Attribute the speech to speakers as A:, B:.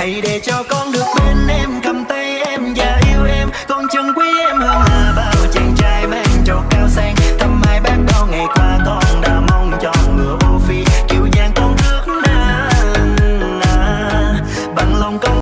A: hãy để cho con được bên em cầm tay em và yêu em. Con chân quý em hơn là bao chàng trai mang cho cao sang. Thăm hai bác bao ngày qua con đã mong cho ngựa ô phi. Kiều giang con ước na, bằng lòng con